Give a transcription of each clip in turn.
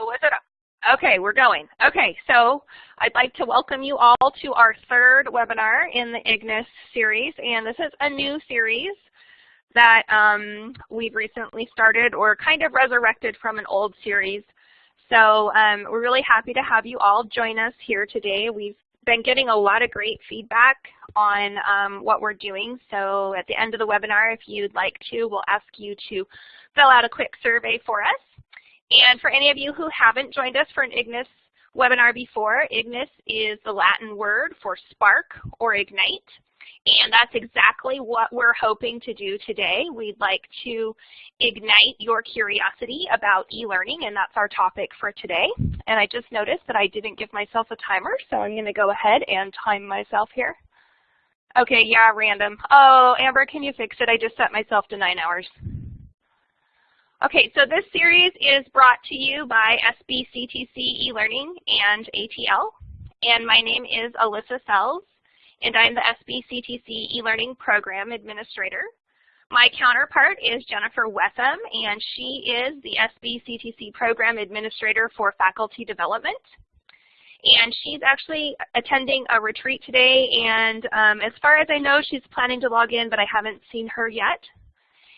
Oh, it? Okay, we're going. Okay, so I'd like to welcome you all to our third webinar in the IGNIS series, and this is a new series that um, we've recently started or kind of resurrected from an old series. So um, we're really happy to have you all join us here today. We've been getting a lot of great feedback on um, what we're doing. So at the end of the webinar, if you'd like to, we'll ask you to fill out a quick survey for us. And for any of you who haven't joined us for an IGNIS webinar before, IGNIS is the Latin word for spark or ignite. And that's exactly what we're hoping to do today. We'd like to ignite your curiosity about e-learning, and that's our topic for today. And I just noticed that I didn't give myself a timer, so I'm going to go ahead and time myself here. Okay, yeah, random. Oh, Amber, can you fix it? I just set myself to nine hours. Okay, so this series is brought to you by SBCTC eLearning and ATL. And my name is Alyssa Sells, and I'm the SBCTC eLearning Program Administrator. My counterpart is Jennifer Wetham, and she is the SBCTC Program Administrator for Faculty Development. And she's actually attending a retreat today, and um, as far as I know, she's planning to log in, but I haven't seen her yet.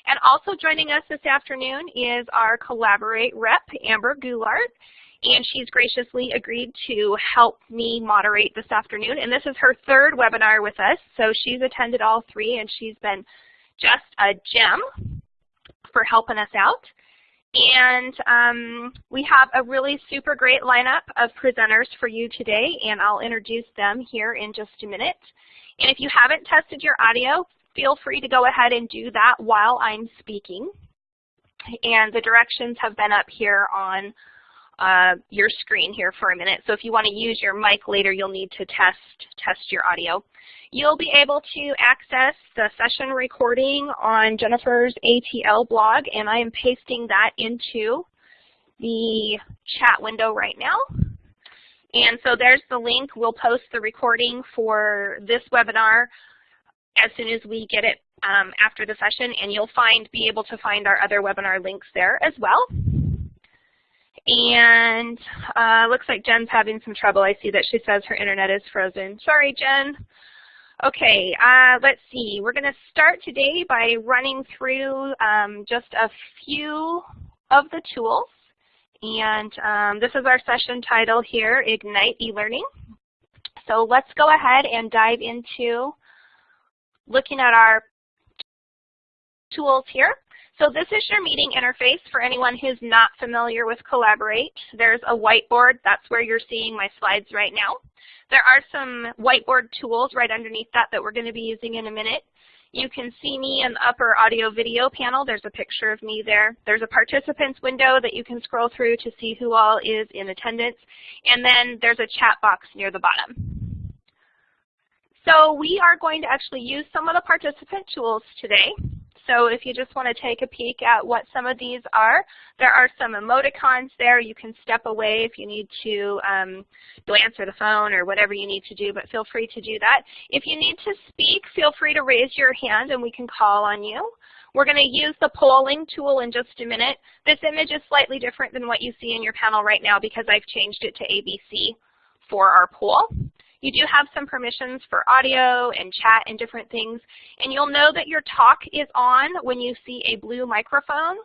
And also joining us this afternoon is our Collaborate rep, Amber Goulart, and she's graciously agreed to help me moderate this afternoon. And this is her third webinar with us, so she's attended all three, and she's been just a gem for helping us out. And um, we have a really super great lineup of presenters for you today, and I'll introduce them here in just a minute. And if you haven't tested your audio, feel free to go ahead and do that while I'm speaking. And the directions have been up here on uh, your screen here for a minute. So if you want to use your mic later, you'll need to test, test your audio. You'll be able to access the session recording on Jennifer's ATL blog, and I am pasting that into the chat window right now. And so there's the link. We'll post the recording for this webinar as soon as we get it um, after the session, and you'll find be able to find our other webinar links there as well. And uh, looks like Jen's having some trouble. I see that she says her internet is frozen. Sorry, Jen. Okay, uh, let's see. We're going to start today by running through um, just a few of the tools. And um, this is our session title here, Ignite eLearning. So let's go ahead and dive into looking at our tools here. So this is your meeting interface for anyone who's not familiar with Collaborate. There's a whiteboard. That's where you're seeing my slides right now. There are some whiteboard tools right underneath that that we're going to be using in a minute. You can see me in the upper audio video panel. There's a picture of me there. There's a participants window that you can scroll through to see who all is in attendance. And then there's a chat box near the bottom. So we are going to actually use some of the participant tools today. So if you just want to take a peek at what some of these are, there are some emoticons there. You can step away if you need to um, go answer the phone or whatever you need to do, but feel free to do that. If you need to speak, feel free to raise your hand and we can call on you. We're going to use the polling tool in just a minute. This image is slightly different than what you see in your panel right now because I've changed it to ABC for our poll. You do have some permissions for audio and chat and different things. And you'll know that your talk is on when you see a blue microphone.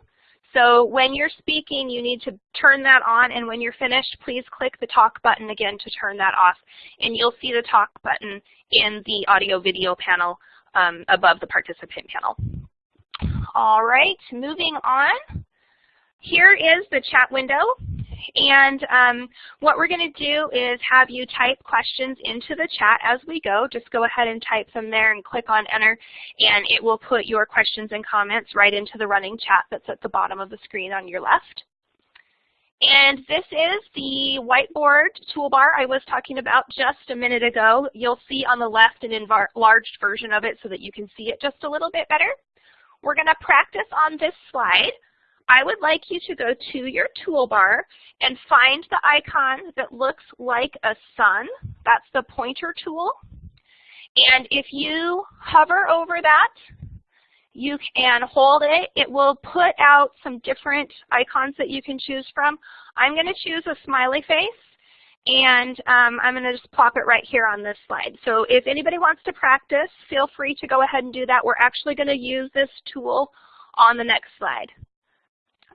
So when you're speaking, you need to turn that on, and when you're finished, please click the talk button again to turn that off. And you'll see the talk button in the audio-video panel um, above the participant panel. All right, moving on. Here is the chat window. And um, what we're going to do is have you type questions into the chat as we go. Just go ahead and type them there and click on enter, and it will put your questions and comments right into the running chat that's at the bottom of the screen on your left. And this is the whiteboard toolbar I was talking about just a minute ago. You'll see on the left an enlarged version of it so that you can see it just a little bit better. We're going to practice on this slide. I would like you to go to your toolbar and find the icon that looks like a sun. That's the pointer tool. And if you hover over that, you can hold it. It will put out some different icons that you can choose from. I'm going to choose a smiley face, and um, I'm going to just plop it right here on this slide. So if anybody wants to practice, feel free to go ahead and do that. We're actually going to use this tool on the next slide.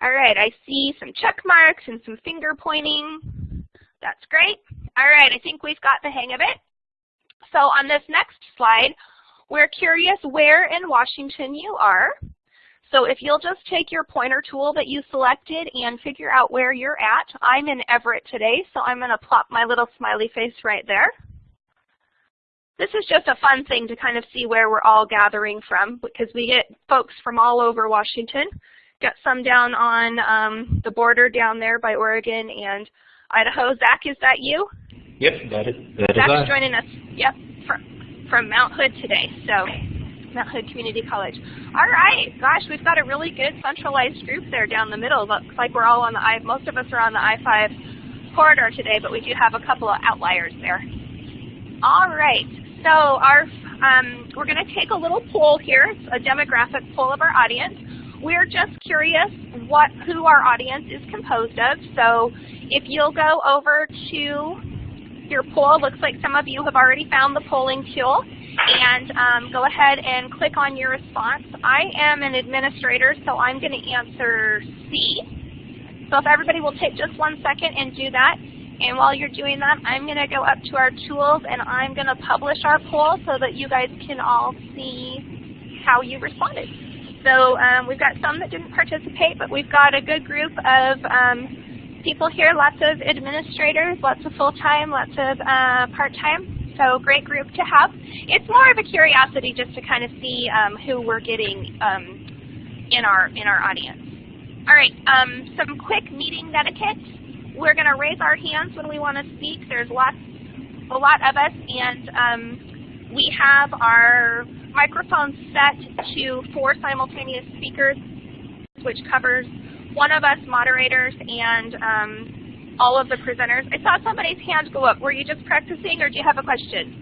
All right, I see some check marks and some finger pointing. That's great. All right, I think we've got the hang of it. So on this next slide, we're curious where in Washington you are. So if you'll just take your pointer tool that you selected and figure out where you're at. I'm in Everett today, so I'm going to plop my little smiley face right there. This is just a fun thing to kind of see where we're all gathering from because we get folks from all over Washington. Got some down on um, the border down there by Oregon and Idaho. Zach, is that you? Yep, that is, that Zach's is joining us. Yep, from, from Mount Hood today, so Mount Hood Community College. All right, gosh, we've got a really good centralized group there down the middle. Looks like we're all on the I, most of us are on the I-5 corridor today, but we do have a couple of outliers there. All right, so our um, we're going to take a little poll here, a demographic poll of our audience. We're just curious what who our audience is composed of. So if you'll go over to your poll. Looks like some of you have already found the polling tool. And um, go ahead and click on your response. I am an administrator, so I'm going to answer C. So if everybody will take just one second and do that. And while you're doing that, I'm going to go up to our tools and I'm going to publish our poll so that you guys can all see how you responded. So um, we've got some that didn't participate, but we've got a good group of um, people here, lots of administrators, lots of full-time, lots of uh, part-time. So great group to have. It's more of a curiosity just to kind of see um, who we're getting um, in our in our audience. All right, um, some quick meeting etiquette. We're going to raise our hands when we want to speak. There's lots, a lot of us, and um, we have our microphones set to four simultaneous speakers, which covers one of us moderators and um, all of the presenters. I saw somebody's hand go up. Were you just practicing or do you have a question?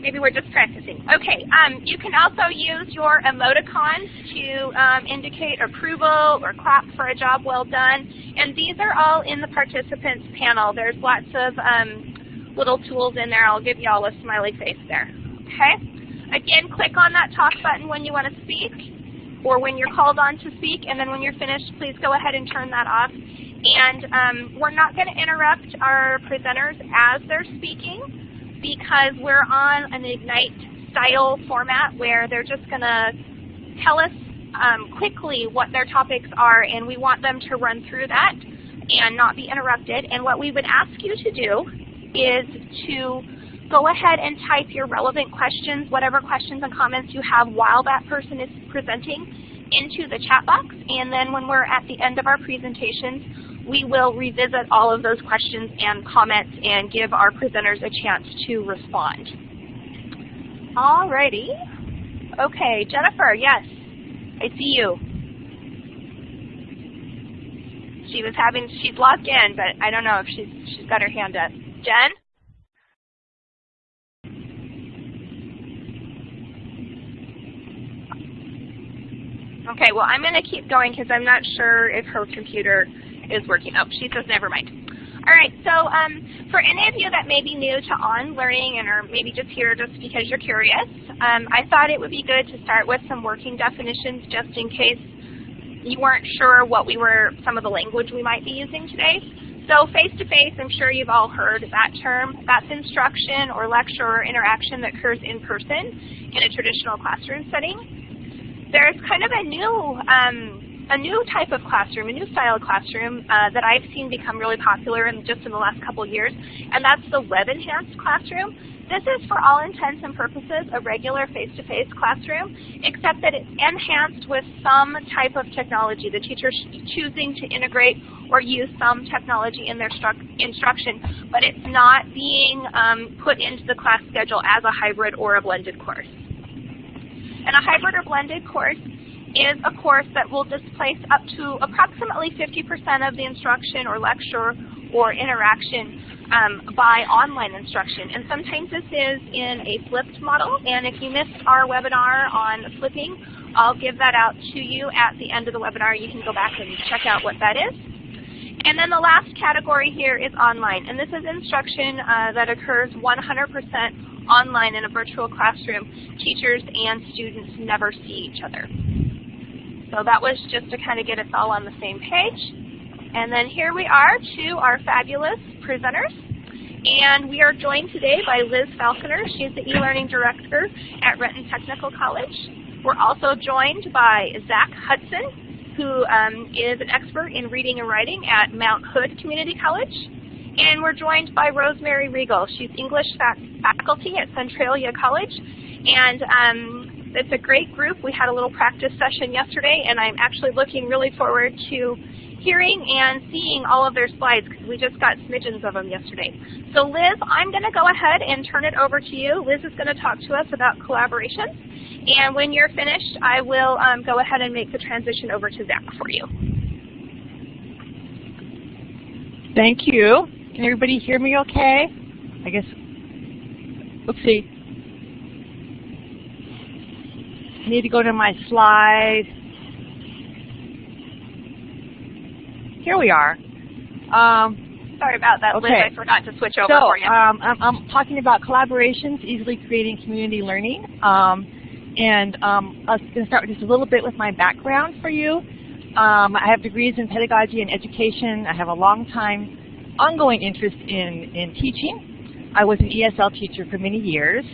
Maybe we're just practicing. Okay, um, you can also use your emoticons to um, indicate approval or clap for a job well done. And these are all in the participants panel. There's lots of um, little tools in there. I'll give you all a smiley face there. Okay? Again, click on that talk button when you want to speak or when you're called on to speak, and then when you're finished, please go ahead and turn that off. And um, we're not going to interrupt our presenters as they're speaking because we're on an Ignite style format where they're just going to tell us um, quickly what their topics are, and we want them to run through that and not be interrupted. And what we would ask you to do is to go ahead and type your relevant questions, whatever questions and comments you have while that person is presenting into the chat box. And then when we're at the end of our presentations, we will revisit all of those questions and comments and give our presenters a chance to respond. Alrighty. Okay, Jennifer, yes, I see you. She was having, she's logged in, but I don't know if she's, she's got her hand up. Jen? Okay, well I'm going to keep going because I'm not sure if her computer is working. Oh, she says never mind. All right, so um, for any of you that may be new to On Learning and are maybe just here just because you're curious, um, I thought it would be good to start with some working definitions just in case you weren't sure what we were, some of the language we might be using today. So face-to-face, -face, I'm sure you've all heard that term. That's instruction or lecture or interaction that occurs in person in a traditional classroom setting there's kind of a new um, a new type of classroom, a new style of classroom uh, that I've seen become really popular in just in the last couple of years, and that's the web-enhanced classroom. This is, for all intents and purposes, a regular face-to-face -face classroom, except that it's enhanced with some type of technology. The teacher's choosing to integrate or use some technology in their instruction, but it's not being um, put into the class schedule as a hybrid or a blended course. And a hybrid or blended course is a course that will displace up to approximately 50% of the instruction or lecture or interaction um, by online instruction. And sometimes this is in a flipped model, and if you missed our webinar on flipping, I'll give that out to you at the end of the webinar. You can go back and check out what that is. And then the last category here is online. And this is instruction uh, that occurs 100% online in a virtual classroom. Teachers and students never see each other. So that was just to kind of get us all on the same page. And then here we are to our fabulous presenters. And we are joined today by Liz Falconer. She's the e-learning director at Renton Technical College. We're also joined by Zach Hudson, who um, is an expert in reading and writing at Mount Hood Community College. And we're joined by Rosemary Regal. She's English faculty at Centralia College. And um, it's a great group. We had a little practice session yesterday, and I'm actually looking really forward to hearing and seeing all of their slides because we just got smidgens of them yesterday. So Liz, I'm going to go ahead and turn it over to you. Liz is going to talk to us about collaboration. And when you're finished, I will um, go ahead and make the transition over to Zach for you. Thank you. Can everybody hear me okay? I guess, oopsie. I need to go to my slide. Here we are. Um, Sorry about that, okay. Liz. I forgot to switch over so, for you. Um, I'm, I'm, talking about collaborations, easily creating community learning. Um, and um, I was going to start with just a little bit with my background for you. Um, I have degrees in pedagogy and education. I have a long time ongoing interest in, in teaching. I was an ESL teacher for many years.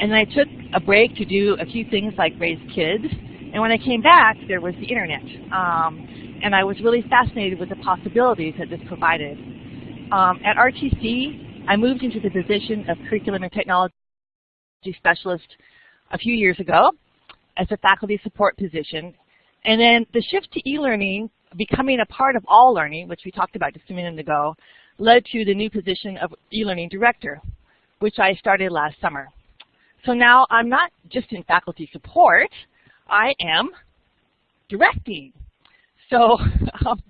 And I took a break to do a few things like raise kids. And when I came back, there was the internet. Um, and I was really fascinated with the possibilities that this provided. Um, at RTC, I moved into the position of curriculum and technology specialist a few years ago as a faculty support position. And then the shift to e-learning, becoming a part of all learning, which we talked about just a minute ago, led to the new position of e-learning director, which I started last summer. So now I'm not just in faculty support, I am directing. So um,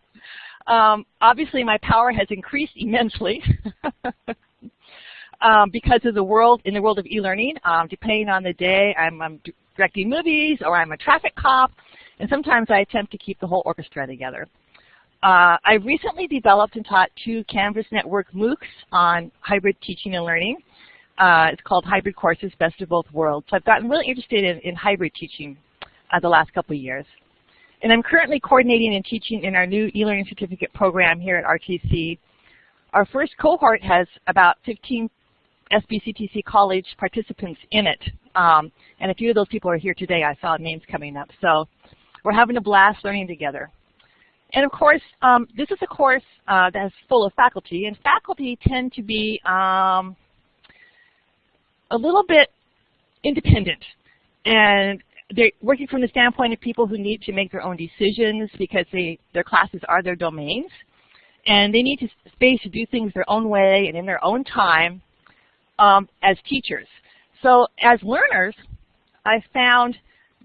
um, obviously my power has increased immensely. um, because of the world, in the world of e-learning, um, depending on the day, I'm, I'm directing movies or I'm a traffic cop, and sometimes I attempt to keep the whole orchestra together. Uh, I recently developed and taught two Canvas Network MOOCs on hybrid teaching and learning. Uh, it's called Hybrid Courses, Best of Both Worlds. So I've gotten really interested in, in hybrid teaching uh, the last couple of years. And I'm currently coordinating and teaching in our new e-learning certificate program here at RTC. Our first cohort has about 15 SBCTC College participants in it. Um, and a few of those people are here today. I saw names coming up. So we're having a blast learning together. And of course, um, this is a course uh, that's full of faculty, and faculty tend to be um, a little bit independent. And they're working from the standpoint of people who need to make their own decisions because they, their classes are their domains. And they need to, space to do things their own way and in their own time um, as teachers. So as learners, I found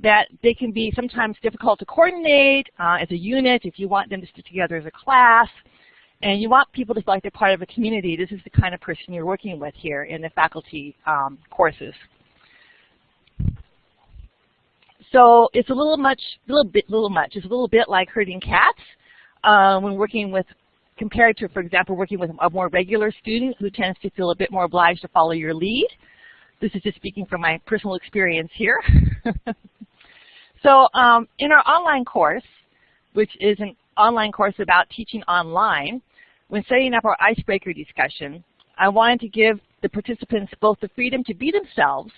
that they can be sometimes difficult to coordinate uh, as a unit if you want them to stick together as a class. And you want people to feel like they're part of a community. This is the kind of person you're working with here in the faculty um, courses. So it's a little much, little bit, little much. It's a little bit like herding cats uh, when working with compared to, for example, working with a more regular student who tends to feel a bit more obliged to follow your lead. This is just speaking from my personal experience here. so um, in our online course, which is an online course about teaching online, when setting up our icebreaker discussion, I wanted to give the participants both the freedom to be themselves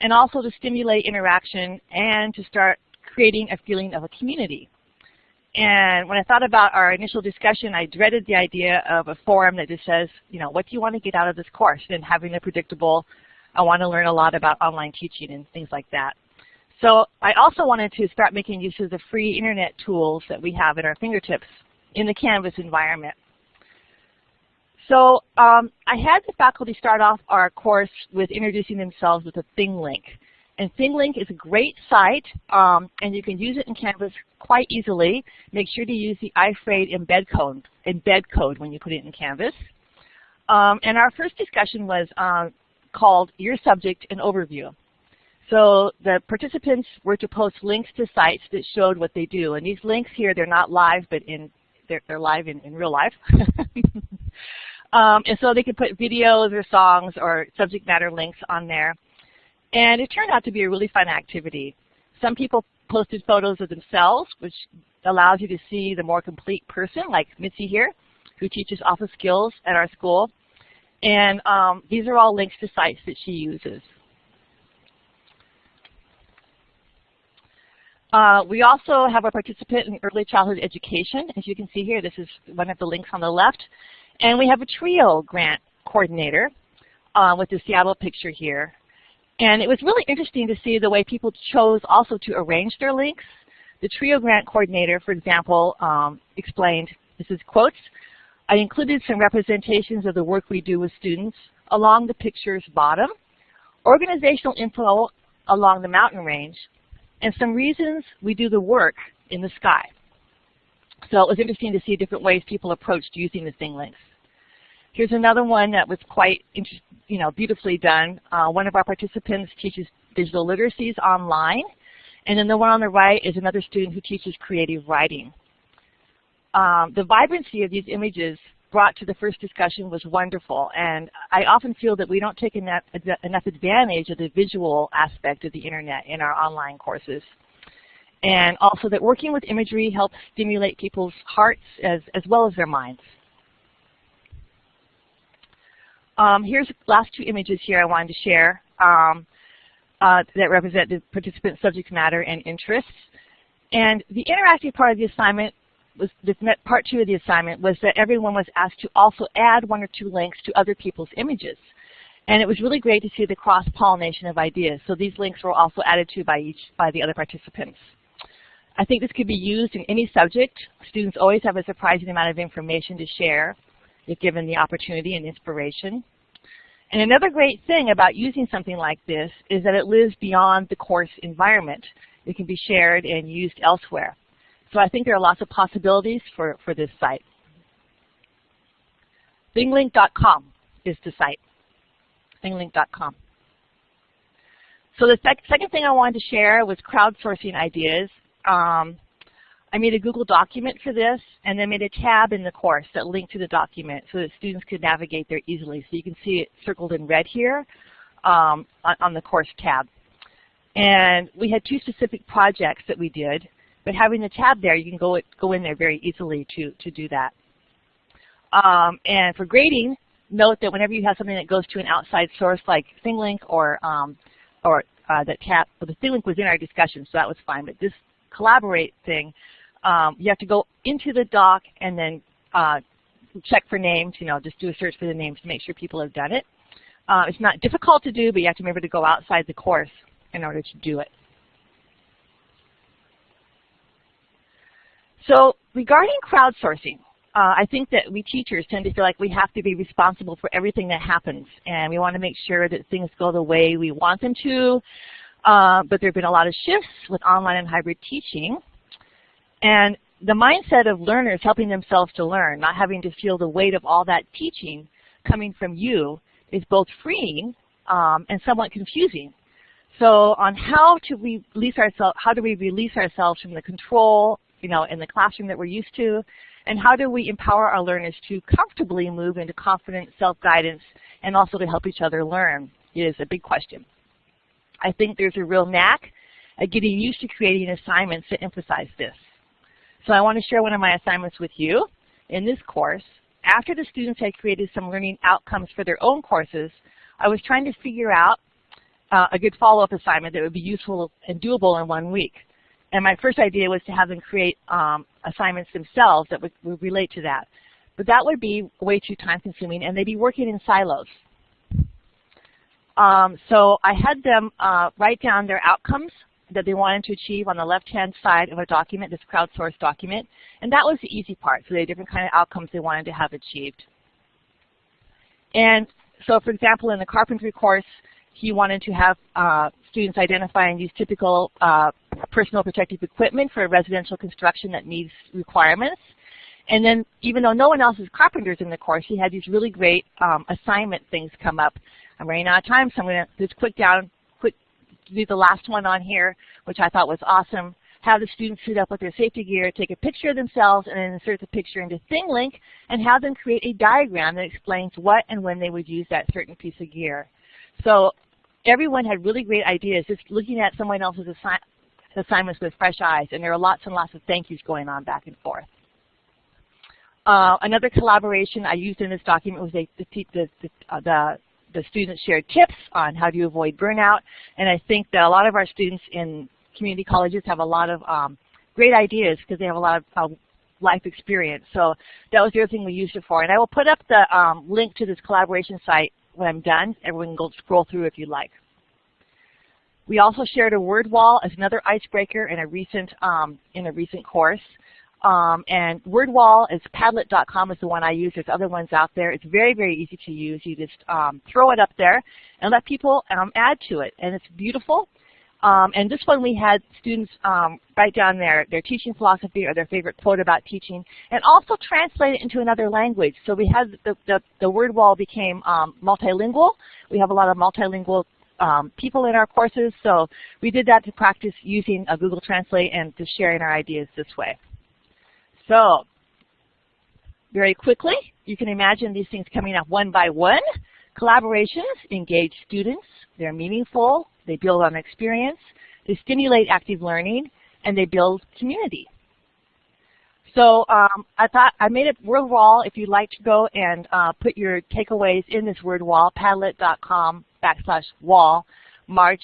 and also to stimulate interaction and to start creating a feeling of a community. And when I thought about our initial discussion, I dreaded the idea of a forum that just says, you know, what do you want to get out of this course? And having a predictable, I want to learn a lot about online teaching and things like that. So I also wanted to start making use of the free internet tools that we have at our fingertips in the Canvas environment. So um, I had the faculty start off our course with introducing themselves with a ThingLink. And ThingLink is a great site, um, and you can use it in Canvas quite easily. Make sure to use the iFrame embed code, embed code when you put it in Canvas. Um, and our first discussion was uh, called Your Subject and Overview. So the participants were to post links to sites that showed what they do. And these links here, they're not live, but in they're, they're live in, in real life. um, and so they could put videos or songs or subject matter links on there. And it turned out to be a really fun activity. Some people posted photos of themselves, which allows you to see the more complete person, like Mitzi here, who teaches office skills at our school. And um, these are all links to sites that she uses. Uh, we also have a participant in early childhood education. As you can see here, this is one of the links on the left. And we have a TRIO grant coordinator uh, with the Seattle picture here. And it was really interesting to see the way people chose also to arrange their links. The TRIO grant coordinator, for example, um, explained, this is quotes, I included some representations of the work we do with students along the picture's bottom, organizational info along the mountain range, and some reasons we do the work in the sky. So it was interesting to see different ways people approached using the thing links. Here's another one that was quite you know, beautifully done. Uh, one of our participants teaches digital literacies online, and then the one on the right is another student who teaches creative writing. Um, the vibrancy of these images brought to the first discussion was wonderful, and I often feel that we don't take enough, advantage of the visual aspect of the internet in our online courses. And also that working with imagery helps stimulate people's hearts as, as well as their minds. Um, here's the last two images here I wanted to share um, uh, that represent the participant subject matter and interests. And the interactive part of the assignment was part two of the assignment was that everyone was asked to also add one or two links to other people's images. And it was really great to see the cross-pollination of ideas. So these links were also added to by each by the other participants. I think this could be used in any subject. Students always have a surprising amount of information to share if given the opportunity and inspiration. And another great thing about using something like this is that it lives beyond the course environment. It can be shared and used elsewhere. So I think there are lots of possibilities for, for this site. ThingLink.com is the site, thinglink.com. So the sec second thing I wanted to share was crowdsourcing ideas. Um, I made a Google document for this and then made a tab in the course that linked to the document so that students could navigate there easily. So you can see it circled in red here um, on, on the course tab. And we had two specific projects that we did, but having the tab there, you can go, go in there very easily to, to do that. Um, and for grading, note that whenever you have something that goes to an outside source like ThingLink or, um, or uh, that tab, well, the ThingLink was in our discussion, so that was fine, but this Collaborate thing, um, you have to go into the doc and then uh, check for names, you know, just do a search for the names to make sure people have done it. Uh, it's not difficult to do, but you have to remember to go outside the course in order to do it. So regarding crowdsourcing, uh, I think that we teachers tend to feel like we have to be responsible for everything that happens, and we want to make sure that things go the way we want them to. Uh, but there have been a lot of shifts with online and hybrid teaching, and the mindset of learners helping themselves to learn, not having to feel the weight of all that teaching coming from you is both freeing um, and somewhat confusing. So on how to release ourselves, how do we release ourselves from the control, you know, in the classroom that we're used to, and how do we empower our learners to comfortably move into confident self-guidance and also to help each other learn is a big question. I think there's a real knack at getting used to creating assignments that emphasize this. So I want to share one of my assignments with you in this course. After the students had created some learning outcomes for their own courses, I was trying to figure out uh, a good follow-up assignment that would be useful and doable in one week. And my first idea was to have them create um, assignments themselves that would, would relate to that. But that would be way too time consuming and they'd be working in silos. Um, so I had them uh, write down their outcomes that they wanted to achieve on the left-hand side of a document, this crowdsourced document, and that was the easy part. So they had different kind of outcomes they wanted to have achieved. And so, for example, in the carpentry course, he wanted to have uh, students identify and use typical uh, personal protective equipment for residential construction that meets requirements. And then even though no one else is carpenters in the course, he had these really great um, assignment things come up. I'm running out of time, so I'm going to just quick down, quick do the last one on here, which I thought was awesome. Have the students suit up with their safety gear, take a picture of themselves, and then insert the picture into ThingLink, and have them create a diagram that explains what and when they would use that certain piece of gear. So everyone had really great ideas, just looking at someone else's assi assignments with fresh eyes, and there are lots and lots of thank yous going on back and forth. Uh, another collaboration I used in this document was a, the, the, uh, the, the students shared tips on how to avoid burnout, and I think that a lot of our students in community colleges have a lot of um, great ideas because they have a lot of uh, life experience. So that was the other thing we used it for. And I will put up the um, link to this collaboration site when I'm done. Everyone can go scroll through if you like. We also shared a word wall as another icebreaker in a recent um, in a recent course. Um, and WordWall is Padlet.com is the one I use. There's other ones out there. It's very, very easy to use. You just um, throw it up there and let people um, add to it. And it's beautiful. Um, and this one we had students um, write down their, their teaching philosophy or their favorite quote about teaching and also translate it into another language. So we had the, the, the word wall became um, multilingual. We have a lot of multilingual um, people in our courses, so we did that to practice using a Google Translate and just sharing our ideas this way. So very quickly, you can imagine these things coming up one by one. Collaborations engage students. They're meaningful. They build on experience. They stimulate active learning. And they build community. So um, I thought I made a word wall. If you'd like to go and uh, put your takeaways in this word wall, padlet.com backslash wall, March,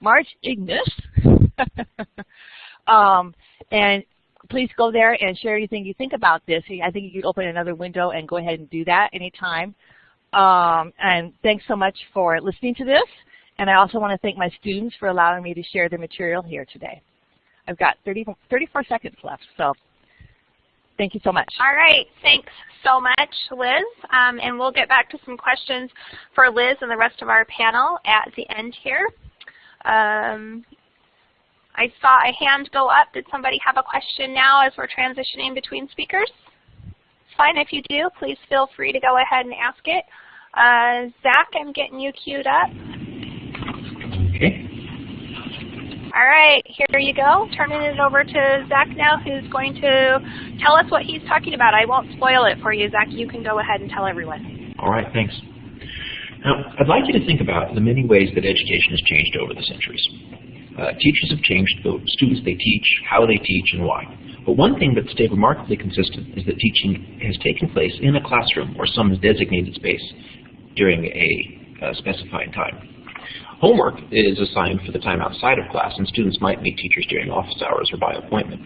March Ignis. um, and please go there and share anything you think about this. I think you could open another window and go ahead and do that anytime. Um, and thanks so much for listening to this. And I also want to thank my students for allowing me to share the material here today. I've got 30, 34 seconds left, so thank you so much. All right, thanks so much, Liz. Um, and we'll get back to some questions for Liz and the rest of our panel at the end here. Um, I saw a hand go up. Did somebody have a question now as we're transitioning between speakers? Fine if you do. Please feel free to go ahead and ask it. Uh, Zach, I'm getting you queued up. Okay. All right, here you go. Turning it over to Zach now, who's going to tell us what he's talking about. I won't spoil it for you, Zach. You can go ahead and tell everyone. All right, thanks. Now, I'd like you to think about the many ways that education has changed over the centuries. Uh, teachers have changed the students they teach, how they teach, and why. But one thing that's stayed remarkably consistent is that teaching has taken place in a classroom or some designated space during a uh, specified time. Homework is assigned for the time outside of class, and students might meet teachers during office hours or by appointment.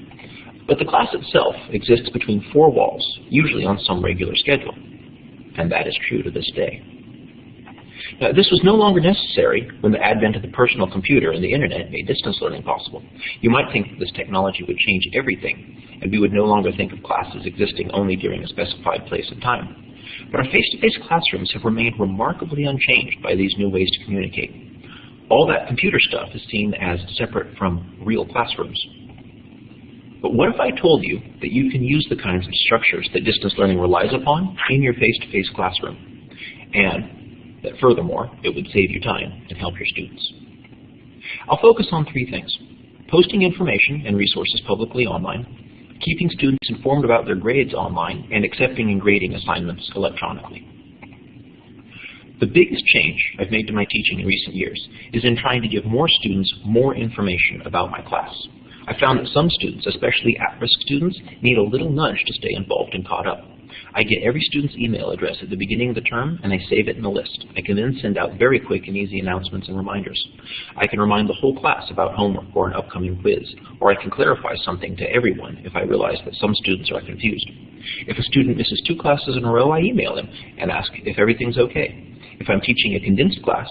But the class itself exists between four walls, usually on some regular schedule. And that is true to this day. Now, this was no longer necessary when the advent of the personal computer and the internet made distance learning possible. You might think that this technology would change everything, and we would no longer think of classes existing only during a specified place and time. But our face-to-face -face classrooms have remained remarkably unchanged by these new ways to communicate. All that computer stuff is seen as separate from real classrooms. But what if I told you that you can use the kinds of structures that distance learning relies upon in your face-to-face -face classroom, and that furthermore, it would save you time and help your students? I'll focus on three things. Posting information and resources publicly online, keeping students informed about their grades online, and accepting and grading assignments electronically. The biggest change I've made to my teaching in recent years is in trying to give more students more information about my class. I found that some students, especially at-risk students, need a little nudge to stay involved and caught up. I get every student's email address at the beginning of the term, and I save it in a list. I can then send out very quick and easy announcements and reminders. I can remind the whole class about homework or an upcoming quiz, or I can clarify something to everyone if I realize that some students are confused. If a student misses two classes in a row, I email him and ask if everything's okay. If I'm teaching a condensed class,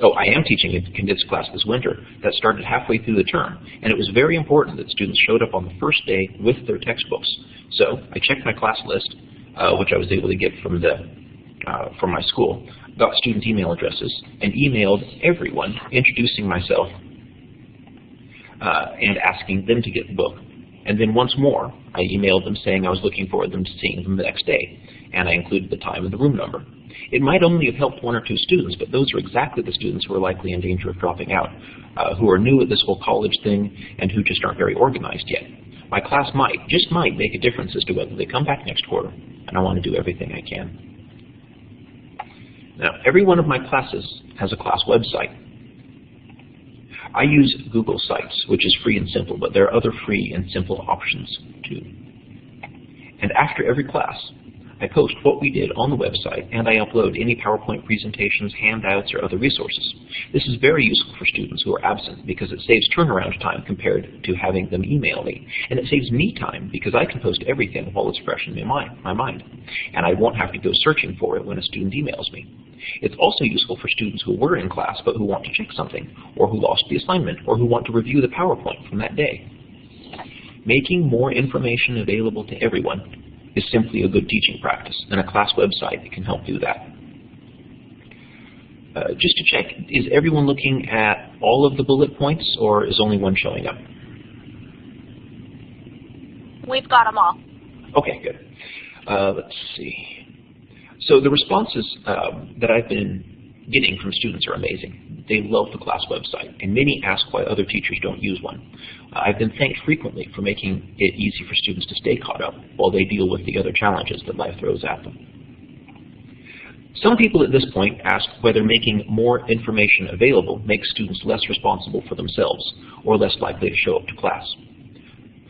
oh, I am teaching a condensed class this winter that started halfway through the term, and it was very important that students showed up on the first day with their textbooks. So I checked my class list, which I was able to get from the uh, from my school, got student email addresses, and emailed everyone introducing myself uh, and asking them to get the book. And then once more, I emailed them saying I was looking forward to seeing them the next day, and I included the time and the room number. It might only have helped one or two students, but those are exactly the students who are likely in danger of dropping out, uh, who are new at this whole college thing and who just aren't very organized yet. My class might, just might, make a difference as to whether they come back next quarter, and I want to do everything I can. Now, every one of my classes has a class website. I use Google Sites, which is free and simple, but there are other free and simple options too. And after every class, I post what we did on the website, and I upload any PowerPoint presentations, handouts, or other resources. This is very useful for students who are absent because it saves turnaround time compared to having them email me. And it saves me time because I can post everything while it's fresh in my mind, my mind. And I won't have to go searching for it when a student emails me. It's also useful for students who were in class but who want to check something, or who lost the assignment, or who want to review the PowerPoint from that day. Making more information available to everyone is simply a good teaching practice, and a class website can help do that. Uh, just to check, is everyone looking at all of the bullet points, or is only one showing up? We've got them all. Okay, good. Uh, let's see. So the responses um, that I've been getting from students are amazing. They love the class website, and many ask why other teachers don't use one. Uh, I've been thanked frequently for making it easy for students to stay caught up while they deal with the other challenges that life throws at them. Some people at this point ask whether making more information available makes students less responsible for themselves or less likely to show up to class.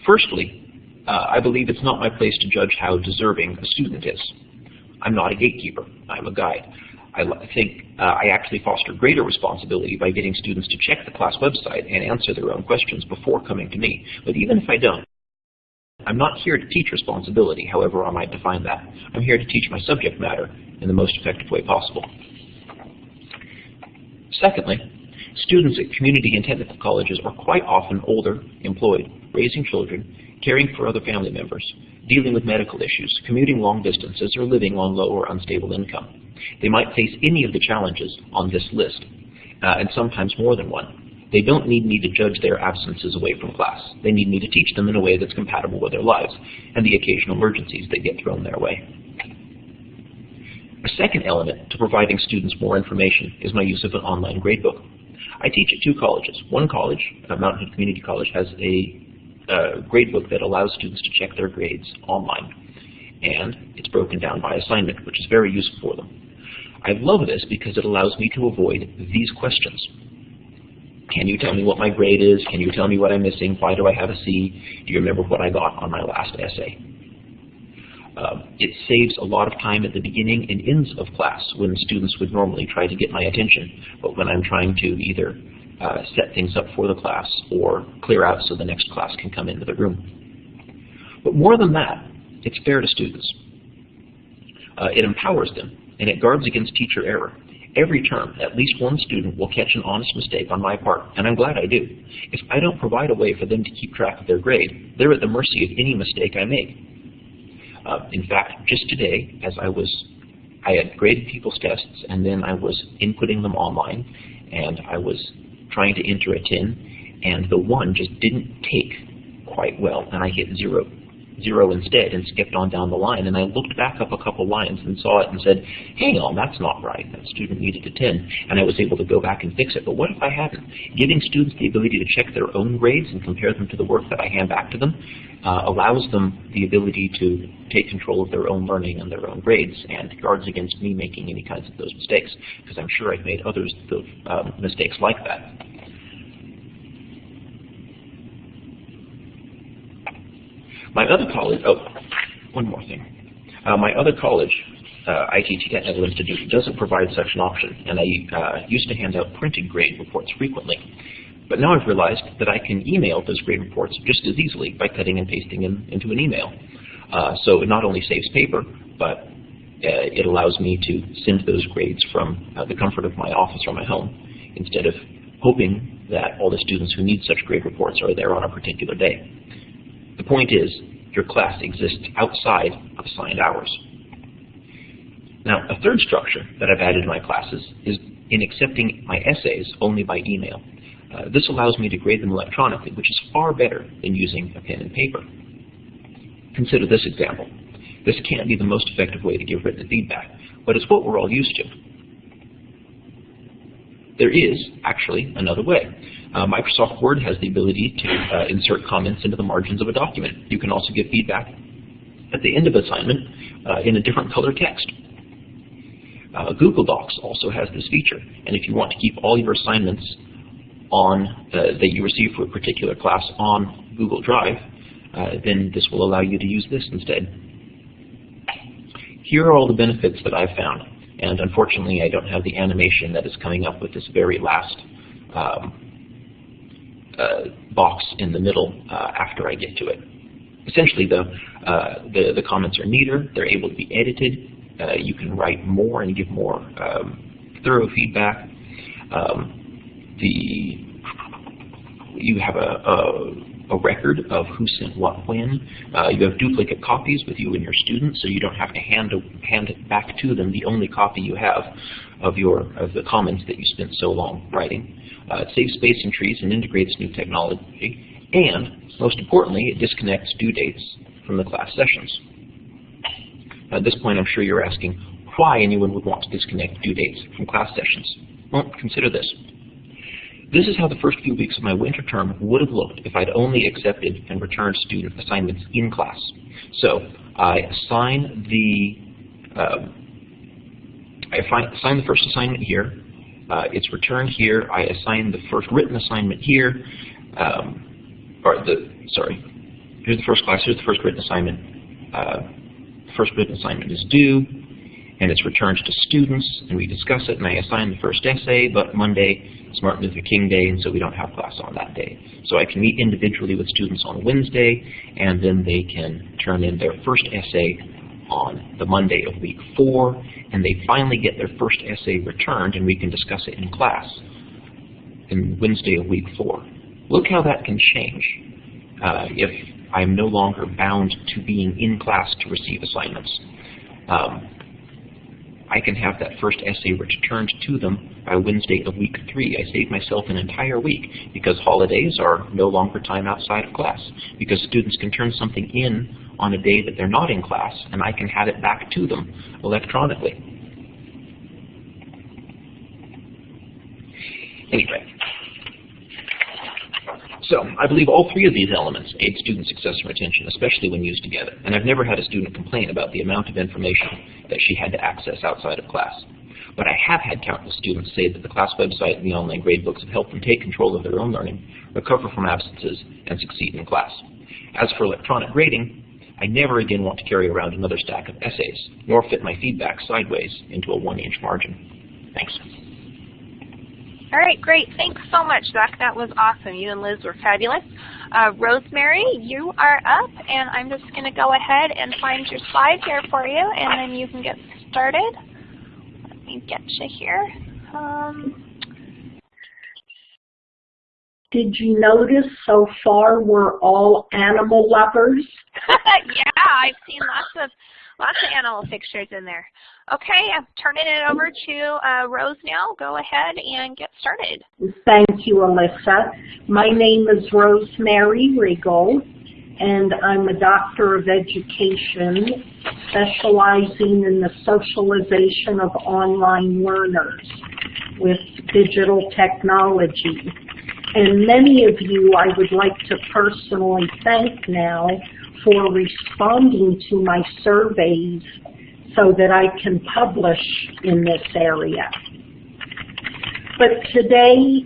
Firstly, uh, I believe it's not my place to judge how deserving a student is. I'm not a gatekeeper. I'm a guide. I think uh, I actually foster greater responsibility by getting students to check the class website and answer their own questions before coming to me. But even if I don't, I'm not here to teach responsibility, however I might define that. I'm here to teach my subject matter in the most effective way possible. Secondly, students at community and technical colleges are quite often older, employed, raising children, caring for other family members, dealing with medical issues, commuting long distances, or living on low or unstable income. They might face any of the challenges on this list, uh, and sometimes more than one. They don't need me to judge their absences away from class. They need me to teach them in a way that's compatible with their lives and the occasional emergencies that get thrown their way. A second element to providing students more information is my use of an online gradebook. I teach at two colleges. One college, uh, Mountain Hood Community College, has a uh, gradebook that allows students to check their grades online. And it's broken down by assignment, which is very useful for them. I love this because it allows me to avoid these questions. Can you tell me what my grade is? Can you tell me what I'm missing? Why do I have a C? Do you remember what I got on my last essay? Uh, it saves a lot of time at the beginning and ends of class when students would normally try to get my attention, but when I'm trying to either uh, set things up for the class or clear out so the next class can come into the room. But more than that, it's fair to students. Uh, it empowers them, and it guards against teacher error. Every term, at least one student will catch an honest mistake on my part, and I'm glad I do. If I don't provide a way for them to keep track of their grade, they're at the mercy of any mistake I make. Uh, in fact, just today, as I was, I had graded people's tests, and then I was inputting them online, and I was trying to enter a 10, and the 1 just didn't take quite well, and I hit 0 zero instead and skipped on down the line. And I looked back up a couple lines and saw it and said, hang on, that's not right. That student needed a 10. And I was able to go back and fix it. But what if I hadn't? Giving students the ability to check their own grades and compare them to the work that I hand back to them uh, allows them the ability to take control of their own learning and their own grades and guards against me making any kinds of those mistakes because I'm sure I've made others of um, mistakes like that. My other college, oh, one more thing. Uh, my other college, uh, ITT Technical Institute, doesn't provide such an option, and I uh, used to hand out printed grade reports frequently. But now I've realized that I can email those grade reports just as easily by cutting and pasting them into an email. Uh, so it not only saves paper, but uh, it allows me to send those grades from uh, the comfort of my office or my home instead of hoping that all the students who need such grade reports are there on a particular day. Point is, your class exists outside of assigned hours. Now, a third structure that I've added to my classes is in accepting my essays only by email. Uh, this allows me to grade them electronically, which is far better than using a pen and paper. Consider this example. This can't be the most effective way to give written feedback, but it's what we're all used to. There is, actually, another way. Uh, Microsoft Word has the ability to uh, insert comments into the margins of a document. You can also give feedback at the end of assignment uh, in a different color text. Uh, Google Docs also has this feature, and if you want to keep all your assignments on uh, that you receive for a particular class on Google Drive, uh, then this will allow you to use this instead. Here are all the benefits that I've found, and unfortunately I don't have the animation that is coming up with this very last um, uh, box in the middle uh, after I get to it. Essentially, the, uh, the, the comments are neater, they're able to be edited, uh, you can write more and give more um, thorough feedback. Um, the you have a, a, a, record of who sent what when. Uh, you have duplicate copies with you and your students, so you don't have to hand hand it back to them the only copy you have of your of the comments that you spent so long writing. Uh, it saves space in trees and integrates new technology, and most importantly, it disconnects due dates from the class sessions. At this point, I'm sure you're asking why anyone would want to disconnect due dates from class sessions. Well, consider this. This is how the first few weeks of my winter term would have looked if I'd only accepted and returned student assignments in class. So I assign the um, I assign the first assignment here. Uh, it's returned here. I assign the first written assignment here. Um, or the sorry, here's the first class. Here's the first written assignment. Uh, first written assignment is due, and it's returned to students, and we discuss it, and I assign the first essay, but Monday is Martin Luther King Day, and so we don't have class on that day. So I can meet individually with students on Wednesday, and then they can turn in their first essay on the Monday of week four, and they finally get their first essay returned, and we can discuss it in class in Wednesday of week four. Look how that can change uh, if I am no longer bound to being in class to receive assignments. Um, I can have that first essay returned to them by Wednesday of week three. I save myself an entire week because holidays are no longer time outside of class because students can turn something in on a day that they're not in class and I can have it back to them electronically. Anyway, so I believe all three of these elements aid student success and retention, especially when used together. And I've never had a student complain about the amount of information that she had to access outside of class. But I have had countless students say that the class website and the online gradebooks have helped them take control of their own learning, recover from absences, and succeed in class. As for electronic grading, I never again want to carry around another stack of essays, nor fit my feedback sideways into a one-inch margin. Thanks. All right, great. Thanks so much, Zach. That was awesome. You and Liz were fabulous. Uh, Rosemary, you are up, and I'm just going to go ahead and find your slide here for you, and then you can get started. Let me get you here. Um, did you notice so far we're all animal lovers? yeah, I've seen lots of lots of animal pictures in there. Okay, I'm turning it over to uh, Rose now. Go ahead and get started. Thank you, Alyssa. My name is Rosemary Regal, and I'm a doctor of education specializing in the socialization of online learners with digital technology. And many of you I would like to personally thank now for responding to my surveys so that I can publish in this area. But today,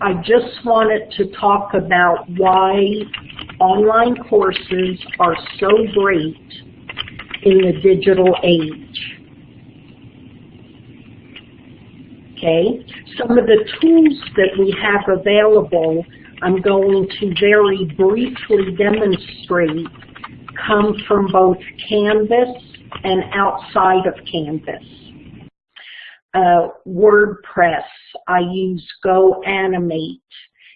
I just wanted to talk about why online courses are so great in the digital age. Okay, some of the tools that we have available, I'm going to very briefly demonstrate, come from both Canvas and outside of Canvas. Uh, WordPress, I use GoAnimate.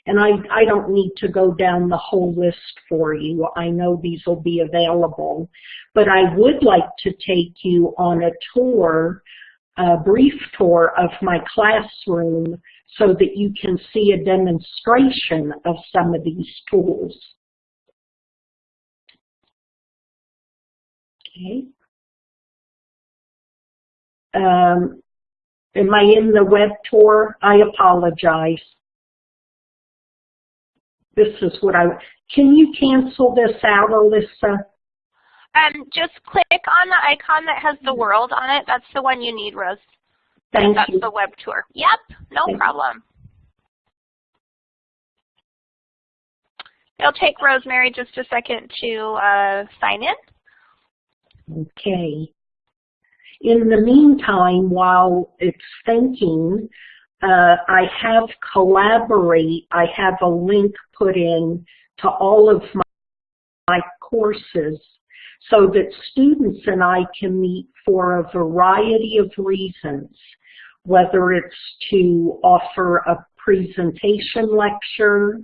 And I, I don't need to go down the whole list for you. I know these will be available. But I would like to take you on a tour, a brief tour of my classroom so that you can see a demonstration of some of these tools. Okay. Um, am I in the web tour? I apologize. This is what I, can you cancel this out, Alyssa? Um, just click on the icon that has the world on it. That's the one you need, Rose. Thank That's you. the web tour. Yep, no Thank problem. It'll take Rosemary just a second to uh, sign in. Okay. In the meantime, while it's thinking, uh, I have Collaborate. I have a link put in to all of my, my courses so that students and I can meet for a variety of reasons, whether it's to offer a presentation lecture,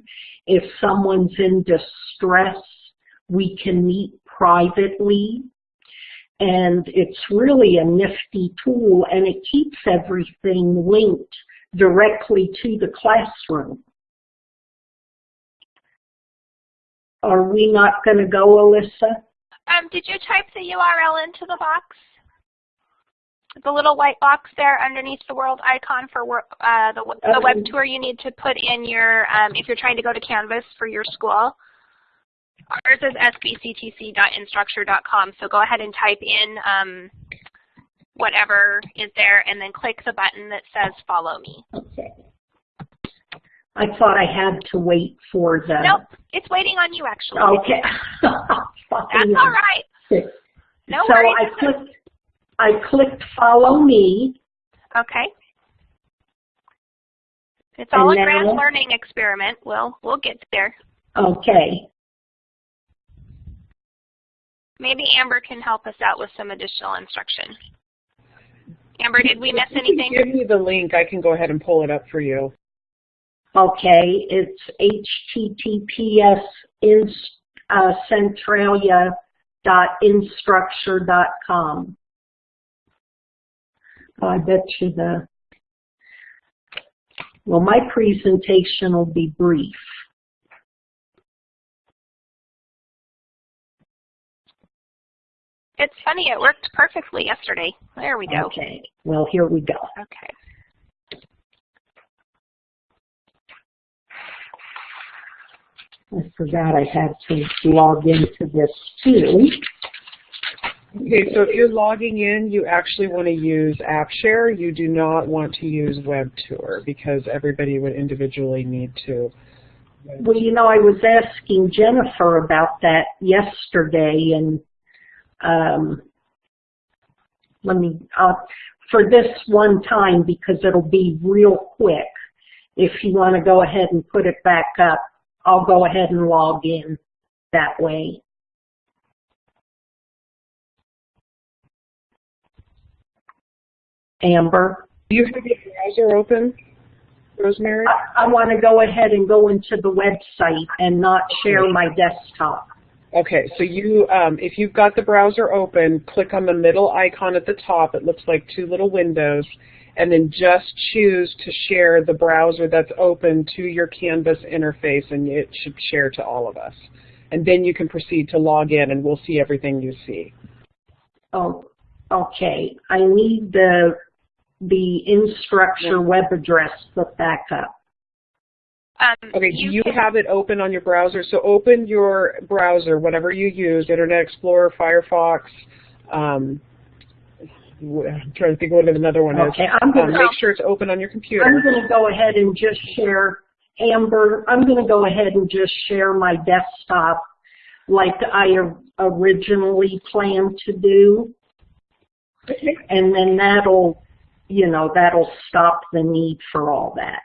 if someone's in distress, we can meet privately. And it's really a nifty tool and it keeps everything linked directly to the classroom. Are we not going to go, Alyssa? Um, did you type the URL into the box? The little white box there underneath the world icon for wor- uh, the, the web tour you need to put in your, um, if you're trying to go to Canvas for your school. Ours is sbctc.instructure.com, so go ahead and type in um, whatever is there and then click the button that says follow me. Okay. I thought I had to wait for the. Nope, it's waiting on you actually. Okay. That's all right. No so worries. I clicked, I clicked follow me. Okay. It's all And a grand learning experiment. We'll we'll get there. Okay. Maybe Amber can help us out with some additional instruction. Amber, did we miss If you can anything? Give me the link. I can go ahead and pull it up for you. Okay. It's https in, uh, centralia.instructure.com. I bet you the, well, my presentation will be brief. It's funny, it worked perfectly yesterday. There we go. Okay. Well, here we go. Okay. I forgot I had to log into this too. Okay, so if you're logging in, you actually want to use AppShare. You do not want to use WebTour because everybody would individually need to. Well, you know, I was asking Jennifer about that yesterday, and um, let me, uh, for this one time, because it'll be real quick, if you want to go ahead and put it back up, I'll go ahead and log in that way. Amber? Do you have your browser open, Rosemary? I, I want to go ahead and go into the website and not share my desktop. Okay, so you, um, if you've got the browser open, click on the middle icon at the top. It looks like two little windows, and then just choose to share the browser that's open to your Canvas interface, and it should share to all of us. And then you can proceed to log in, and we'll see everything you see. Oh, okay. I need the the Instructure web address put back up. Um, Okay, do you can- have it open on your browser? So open your browser, whatever you use, Internet Explorer, Firefox, um, w- I'm trying to think of what another one is. Okay, I'm Um, gonna make sure it's open on your computer. I'm gonna go ahead and just share Amber. I'm gonna go ahead and just share my desktop like I originally planned to do, and then that'll, you know, that'll stop the need for all that.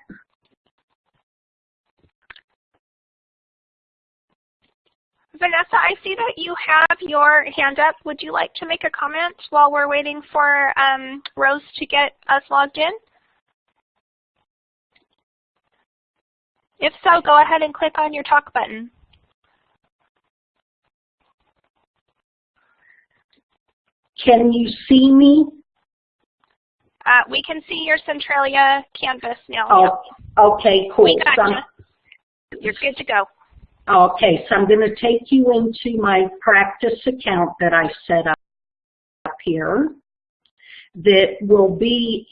Vanessa, I see that you have your hand up. Would you like to make a comment while we're waiting for um, Rose to get us logged in? If so, go ahead and click on your talk button. Can you see me? Uh, we can see your Centralia canvas now. Oh, okay, cool. We got you. You're good to go. Okay, so I'm going to take you into my practice account that I set up here that will be,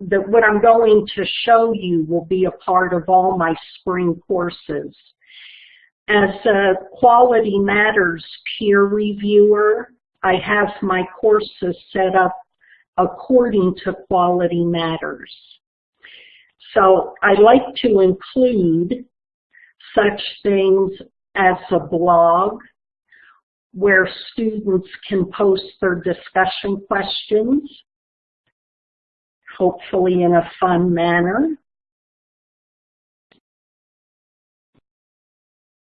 that what I'm going to show you will be a part of all my spring courses. As a Quality Matters peer reviewer, I have my courses set up according to Quality Matters. So I like to include such things as a blog where students can post their discussion questions, hopefully in a fun manner.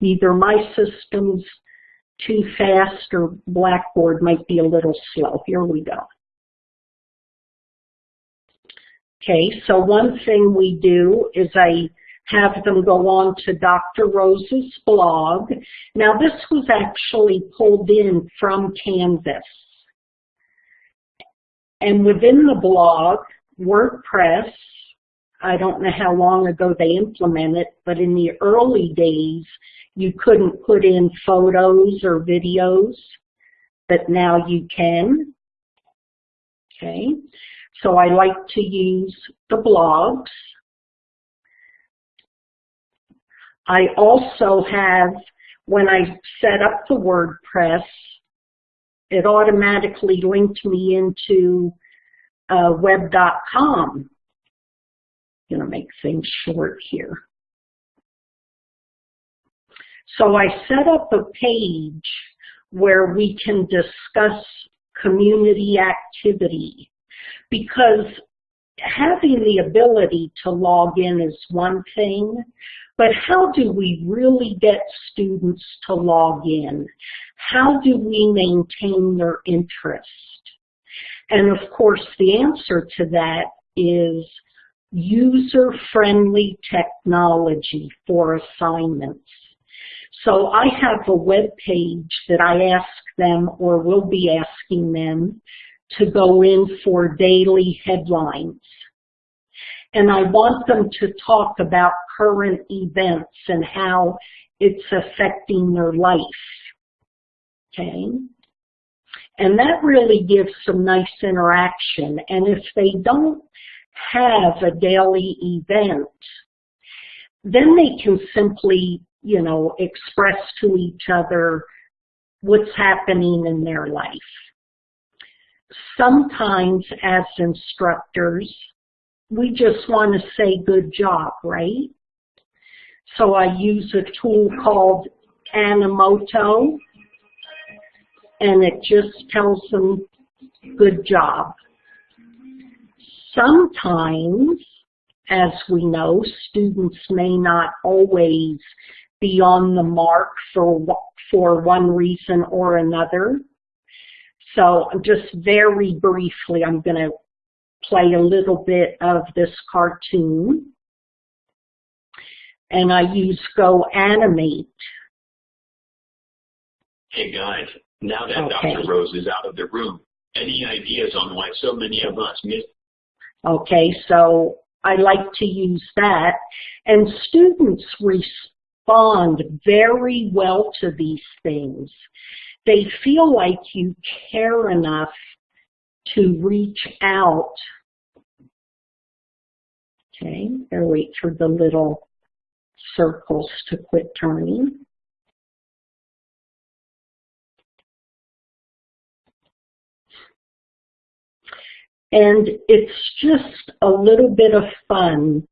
Either my system's too fast or Blackboard might be a little slow. Here we go. Okay, so one thing we do is I have them go on to Dr. Rose's blog. Now this was actually pulled in from Canvas. And within the blog, WordPress, I don't know how long ago they implemented, but in the early days, you couldn't put in photos or videos, but now you can. Okay, so I like to use the blogs. I also have, when I set up the WordPress, it automatically linked me into uh, web.com. To make things short here. So I set up a page where we can discuss community activity because having the ability to log in is one thing, but how do we really get students to log in? How do we maintain their interest? And of course, the answer to that is user-friendly technology for assignments. So I have a web page that I ask them or will be asking them to go in for daily headlines. And I want them to talk about current events and how it's affecting their life. Okay? And that really gives some nice interaction. And if they don't have a daily event, then they can simply, you know, express to each other what's happening in their life. Sometimes as instructors, we just want to say good job, right? So I use a tool called Animoto, and it just tells them good job. Sometimes, as we know, students may not always be on the mark for, for one reason or another. So just very briefly, I'm going to play a little bit of this cartoon. And I use Go Animate. Hey guys, now that Okay. Dr. Rose is out of the room, any ideas on why so many of us miss Okay, so I like to use that. And students respond very well to these things. They feel like you care enough to reach out. Okay, gotta wait for the little circles to quit turning. And it's just a little bit of fun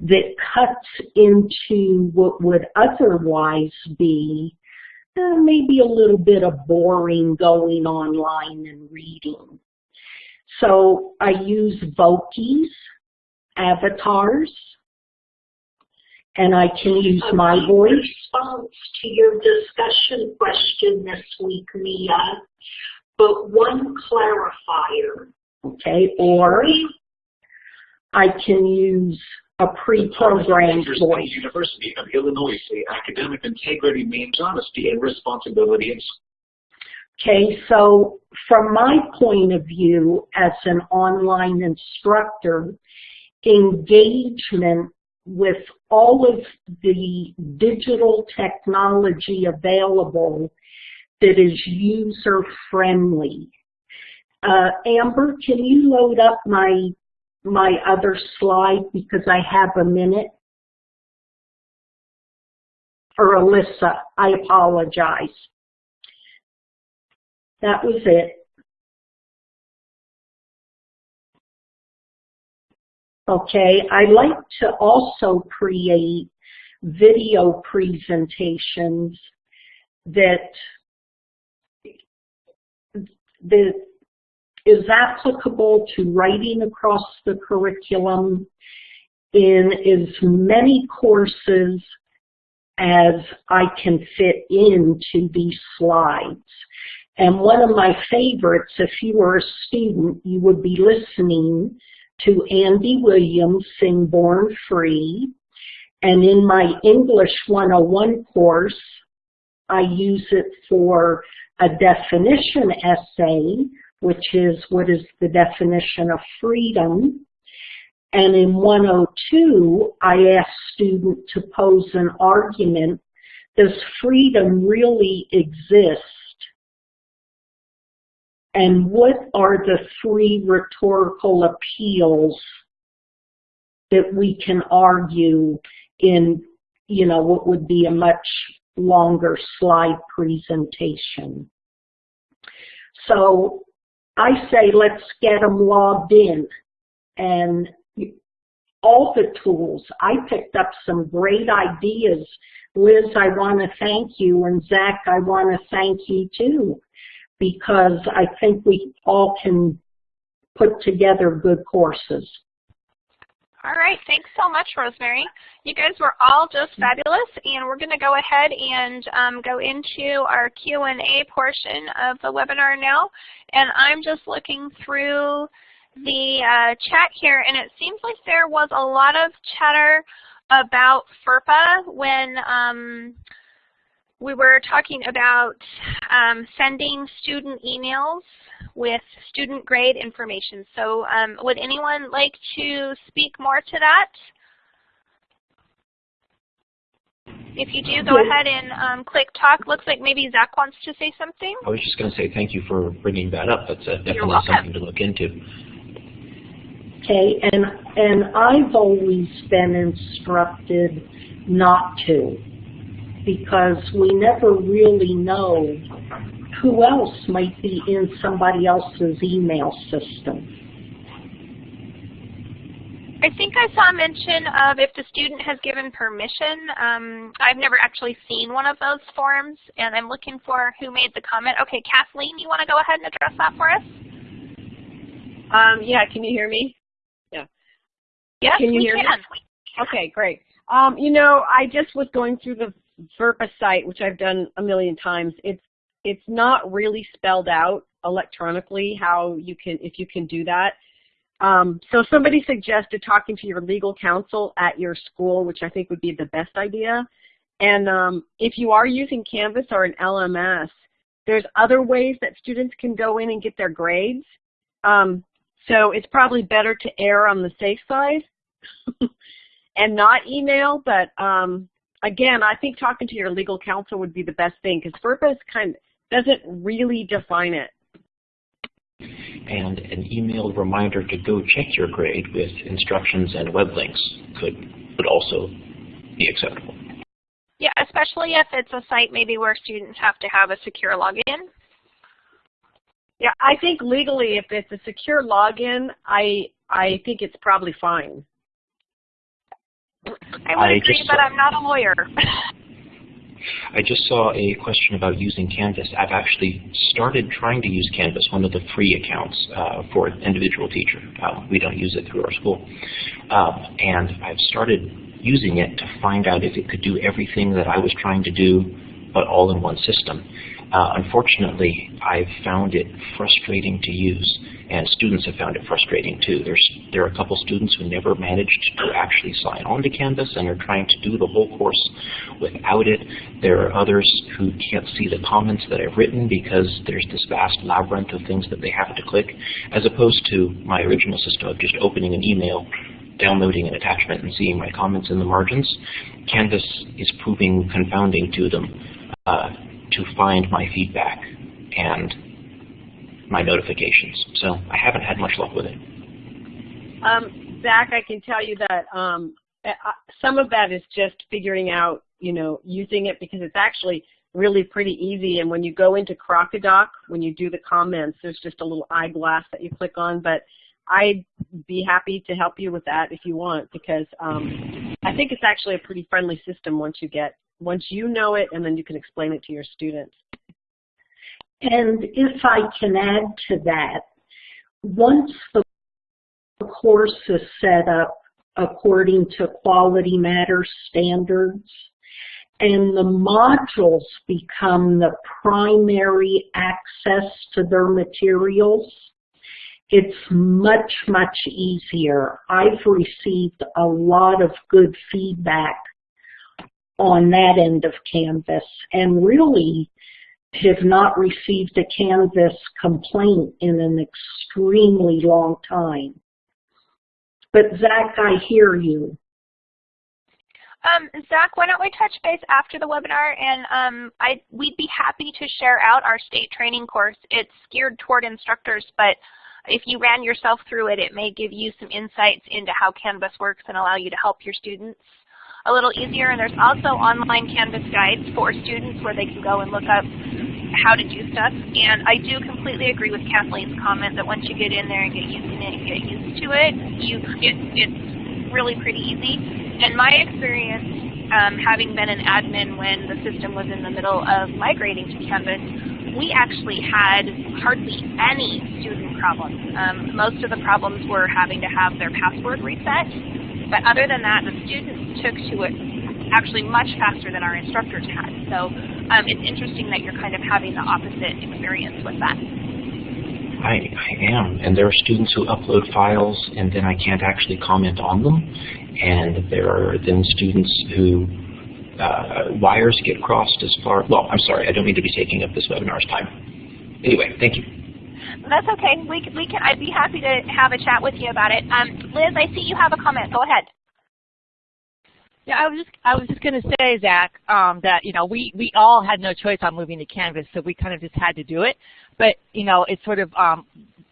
that cuts into what would otherwise be uh, maybe a little bit of boring going online and reading. So I use Vokis, avatars, and I can use my voice. response to your discussion question this week, Mia, but one clarifier. Okay, or I can use a pre-programmed voice. University of Illinois say academic integrity means honesty and responsibility Okay, so from my point of view as an online instructor, engagement with all of the digital technology available that is user-friendly. Uh, Amber, can you load up my my other slide because I have a minute? Or Alyssa, I apologize. That was it. Okay, I like to also create video presentations that that is applicable to writing across the curriculum in as many courses as I can fit into these slides. And one of my favorites, if you were a student, you would be listening to Andy Williams sing Born Free. And in my English 101 course, I use it for a definition essay, which is what is the definition of freedom. And in 102, I ask students to pose an argument, does freedom really exist and what are the three rhetorical appeals that we can argue in, you know, what would be a much longer slide presentation. So I say let's get them logged in and all the tools. I picked up some great ideas. Liz, I want to thank you, and Zach, I want to thank you too because I think we all can put together good courses. All right, thanks so much, Rosemary. You guys were all just fabulous, and we're going to go ahead and um, go into our Q&A portion of the webinar now. And I'm just looking through the uh, chat here, and it seems like there was a lot of chatter about FERPA when um, we were talking about um, sending student emails with student grade information. So um, would anyone like to speak more to that? If you do, go ahead and um, click talk. Looks like maybe Zach wants to say something. I was just going to say thank you for bringing that up. That's uh, definitely something to look into. Okay, and and I've always been instructed not to because we never really know who else might be in somebody else's email system. I think I saw mention of if the student has given permission. Um, I've never actually seen one of those forms, and I'm looking for who made the comment. Okay, Kathleen, you want to go ahead and address that for us? Um, yeah, can you hear me? Yeah. Yes, can you we hear can. Me? Okay, great. Um, you know, I just was going through the FERPA site, which I've done a million times, it's it's not really spelled out electronically how you can if you can do that. Um, so somebody suggested talking to your legal counsel at your school, which I think would be the best idea. And um, if you are using Canvas or an LMS, there's other ways that students can go in and get their grades. Um, so it's probably better to err on the safe side and not email, but um, again, I think talking to your legal counsel would be the best thing because FERPA kind of doesn't really define it. And an emailed reminder to go check your grade with instructions and web links could would also be acceptable. Yeah, especially if it's a site maybe where students have to have a secure login. Yeah, I think legally if it's a secure login, I I think it's probably fine. I would I agree, just but I'm not a lawyer. I just saw a question about using Canvas. I've actually started trying to use Canvas, one of the free accounts uh, for an individual teacher. Uh, we don't use it through our school. Um, and I've started using it to find out if it could do everything that I was trying to do, but all in one system. Uh, unfortunately, I've found it frustrating to use, and students have found it frustrating too. There's, there are a couple students who never managed to actually sign on to Canvas and are trying to do the whole course without it. There are others who can't see the comments that I've written because there's this vast labyrinth of things that they have to click, as opposed to my original system of just opening an email downloading an attachment and seeing my comments in the margins. Canvas is proving confounding to them uh, to find my feedback and my notifications. So I haven't had much luck with it. Um, Zach, I can tell you that um, some of that is just figuring out, you know, using it because it's actually really pretty easy. And when you go into Crocodoc, when you do the comments, there's just a little eyeglass that you click on. But I'd be happy to help you with that if you want because um, I think it's actually a pretty friendly system once you get once you know it and then you can explain it to your students. And if I can add to that, once the course is set up according to Quality Matters standards, and the modules become the primary access to their materials, it's much, much easier. I've received a lot of good feedback on that end of Canvas and really have not received a Canvas complaint in an extremely long time. But Zach, I hear you. Um, Zach, why don't we touch base after the webinar, and um, I, we'd be happy to share out our state training course. It's geared toward instructors, but if you ran yourself through it, it may give you some insights into how Canvas works and allow you to help your students a little easier. And there's also online Canvas guides for students where they can go and look up how to do stuff. And I do completely agree with Kathleen's comment that once you get in there and get used to it and get used to it, you it, it's really pretty easy. In my experience, um, having been an admin when the system was in the middle of migrating to Canvas, we actually had hardly any student problems. Um, most of the problems were having to have their password reset. But other than that, the students took to it actually much faster than our instructors had. So um, it's interesting that you're kind of having the opposite experience with that. I, I am, and there are students who upload files and then I can't actually comment on them, and there are then students who uh, wires get crossed as far, well, I'm sorry, I don't mean to be taking up this webinar's time. Anyway, thank you. That's okay. We, we can, I'd be happy to have a chat with you about it. Um, Liz, I see you have a comment. Go ahead. Yeah, I was just I was just going to say, Zach, um, that you know we we all had no choice on moving to Canvas, so we kind of just had to do it. But you know, it's sort of um,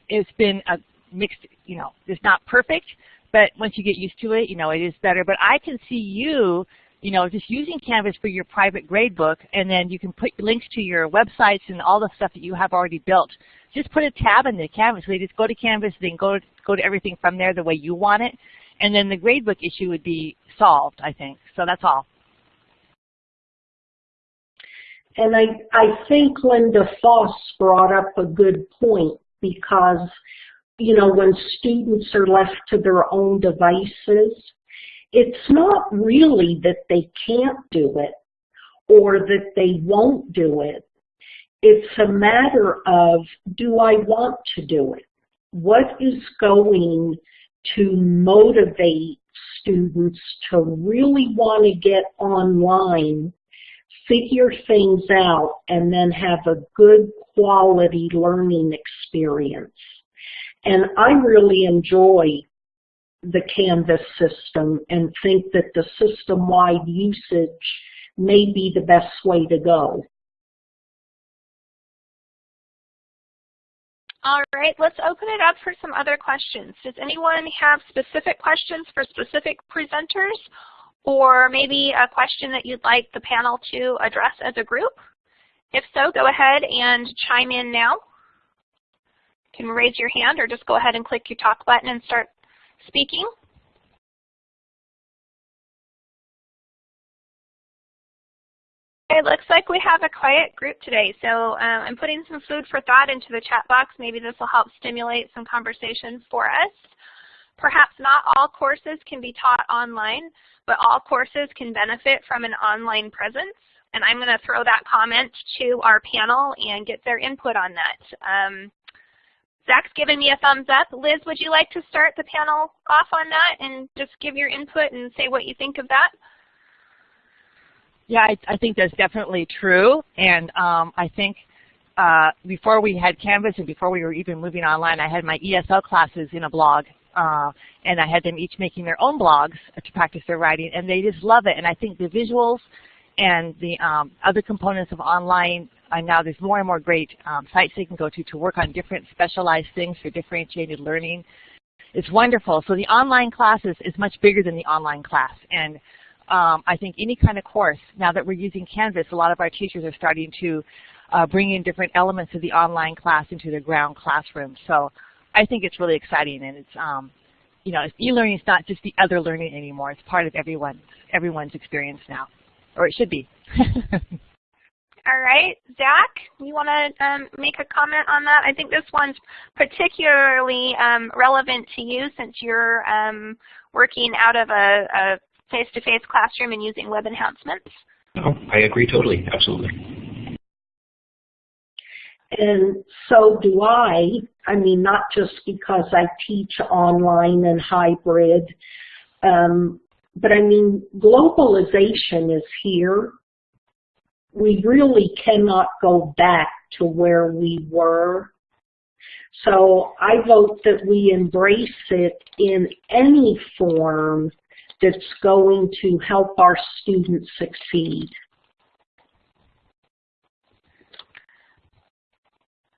it's been a mixed. You know, it's not perfect, but once you get used to it, you know, it is better. But I can see you you know, just using Canvas for your private gradebook, and then you can put links to your websites and all the stuff that you have already built. Just put a tab in the Canvas. We just go to Canvas, then go go to everything from there the way you want it, and then the gradebook issue would be solved, I think. So that's all. And I, I think Linda Foss brought up a good point because, you know, when students are left to their own devices, it's not really that they can't do it or that they won't do it. It's a matter of, do I want to do it? What is going to motivate students to really want to get online, figure things out, and then have a good quality learning experience? And I really enjoy the Canvas system and think that the system-wide usage may be the best way to go. All right, let's open it up for some other questions. Does anyone have specific questions for specific presenters or maybe a question that you'd like the panel to address as a group? If so, go ahead and chime in now. You can raise your hand or just go ahead and click your talk button and start speaking. It looks like we have a quiet group today, so um, I'm putting some food for thought into the chat box. Maybe this will help stimulate some conversation for us. Perhaps not all courses can be taught online, but all courses can benefit from an online presence. And I'm going to throw that comment to our panel and get their input on that. Um, Zach's given me a thumbs up. Liz, would you like to start the panel off on that and just give your input and say what you think of that? Yeah, I, I think that's definitely true. And um, I think uh, before we had Canvas and before we were even moving online, I had my ESL classes in a blog. Uh, and I had them each making their own blogs to practice their writing, and they just love it. And I think the visuals and the um, other components of online, uh, now there's more and more great um, sites they can go to to work on different specialized things for differentiated learning. It's wonderful. So the online classes is much bigger than the online class. And um, I think any kind of course, now that we're using Canvas, a lot of our teachers are starting to uh, bring in different elements of the online class into their ground classroom. So I think it's really exciting, and it's um, you know, e-learning is not just the other learning anymore. It's part of everyone's everyone's experience now, or it should be. All right, Zach, you want to um, make a comment on that? I think this one's particularly um, relevant to you since you're um, working out of a face-to-face -face classroom and using web enhancements. Oh, I agree totally, absolutely. And so do I. I mean, not just because I teach online and hybrid, um, but I mean, globalization is here. We really cannot go back to where we were. So I vote that we embrace it in any form that's going to help our students succeed.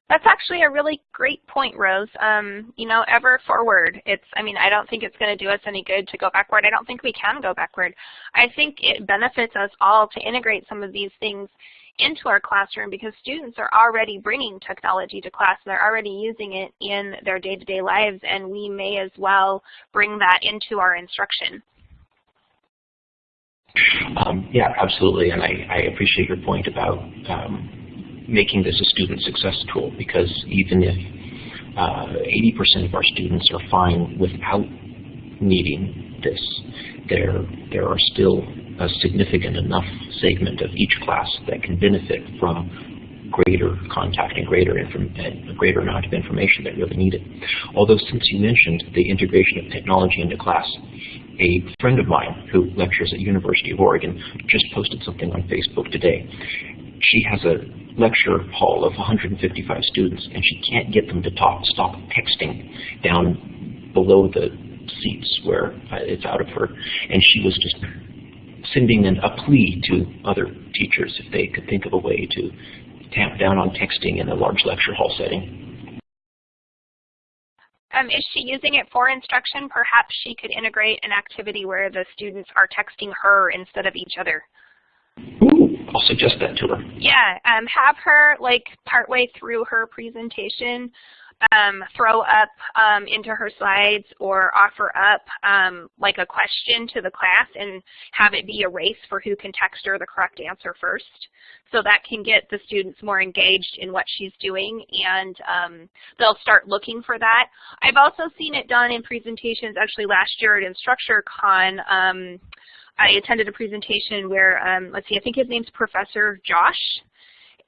That's actually a really great point, Rose. Um, you know, ever forward. It's, I mean, I don't think it's going to do us any good to go backward. I don't think we can go backward. I think it benefits us all to integrate some of these things into our classroom because students are already bringing technology to class. They're already using it in their day-to-day -day lives, and we may as well bring that into our instruction. Um, yeah, absolutely, and I, I, appreciate your point about um, making this a student success tool because even if 80% uh, of our students are fine without needing this, there, there are still a significant enough segment of each class that can benefit from greater contact and greater a greater amount of information that really needed. Although since you mentioned the integration of technology into class, a friend of mine who lectures at University of Oregon just posted something on Facebook today. She has a lecture hall of 155 students, and she can't get them to talk, stop texting down below the seats where uh, it's out of her. And she was just sending in a plea to other teachers if they could think of a way to tamp down on texting in a large lecture hall setting. Um, is she using it for instruction? Perhaps she could integrate an activity where the students are texting her instead of each other. Ooh, I'll suggest that to her. Yeah, um, have her like partway through her presentation um, throw up um, into her slides or offer up um, like a question to the class and have it be a race for who can text her the correct answer first. So that can get the students more engaged in what she's doing and um, they'll start looking for that. I've also seen it done in presentations actually last year at InstructureCon. Um, I attended a presentation where, um, let's see, I think his name's Professor Josh,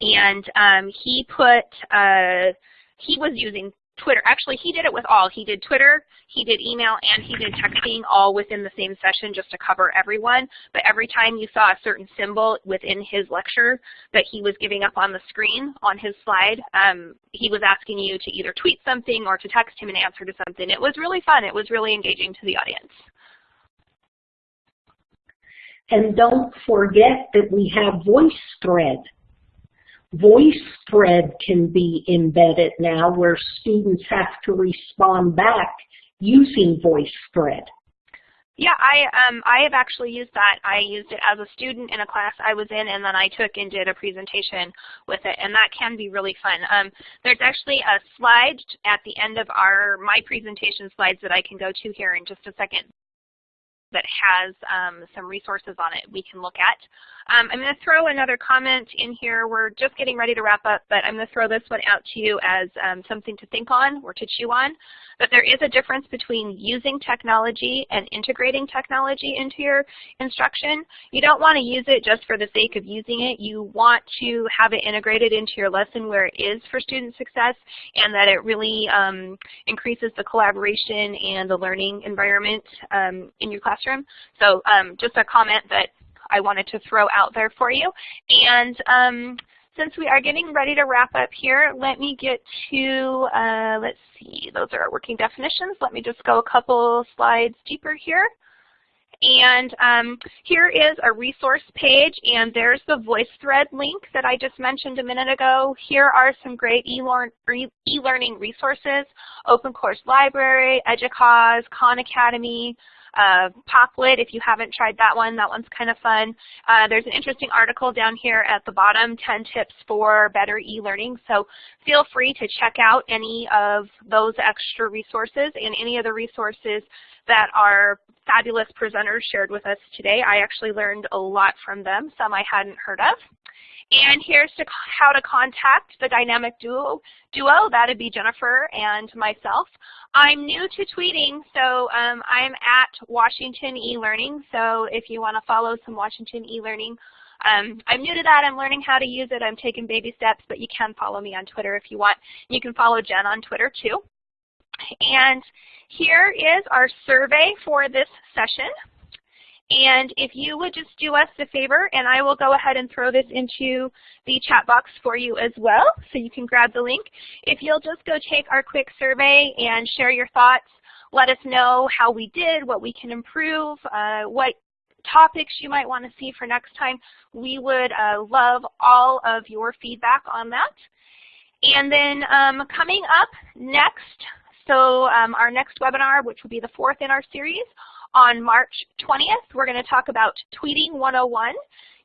and um, he put, uh, he was using Twitter. Actually, he did it with all. He did Twitter, he did email, and he did texting all within the same session just to cover everyone. But every time you saw a certain symbol within his lecture that he was giving up on the screen on his slide, um, he was asking you to either tweet something or to text him an answer to something. It was really fun. It was really engaging to the audience. And don't forget that we have VoiceThread. VoiceThread can be embedded now where students have to respond back using VoiceThread. Yeah, I um, I have actually used that. I used it as a student in a class I was in, and then I took and did a presentation with it, and that can be really fun. Um, there's actually a slide at the end of our my presentation slides that I can go to here in just a second that has um, some resources on it we can look at. Um, I'm going to throw another comment in here. We're just getting ready to wrap up, but I'm going to throw this one out to you as um, something to think on or to chew on. But there is a difference between using technology and integrating technology into your instruction. You don't want to use it just for the sake of using it. You want to have it integrated into your lesson where it is for student success and that it really um, increases the collaboration and the learning environment um, in your classroom. So um, just a comment that I wanted to throw out there for you. And um, since we are getting ready to wrap up here, let me get to, uh, let's see, those are our working definitions. Let me just go a couple slides deeper here. And um, here is a resource page, and there's the VoiceThread link that I just mentioned a minute ago. Here are some great e-learning resources, Open Course Library, EDUCAUSE, Khan Academy, uh, if you haven't tried that one, that one's kind of fun. Uh, there's an interesting article down here at the bottom, 10 tips for better e-learning. So feel free to check out any of those extra resources and any of the resources that our fabulous presenters shared with us today. I actually learned a lot from them, some I hadn't heard of. And here's to how to contact the dynamic duo. duo. That would be Jennifer and myself. I'm new to tweeting, so um, I'm at Washington eLearning. So if you want to follow some Washington eLearning, um, I'm new to that. I'm learning how to use it. I'm taking baby steps, but you can follow me on Twitter if you want. You can follow Jen on Twitter too. And here is our survey for this session. And if you would just do us a favor, and I will go ahead and throw this into the chat box for you as well, so you can grab the link. If you'll just go take our quick survey and share your thoughts, let us know how we did, what we can improve, uh, what topics you might want to see for next time. We would uh, love all of your feedback on that. And then um, coming up next, so um, our next webinar, which will be the fourth in our series, on March 20th, we're going to talk about Tweeting 101,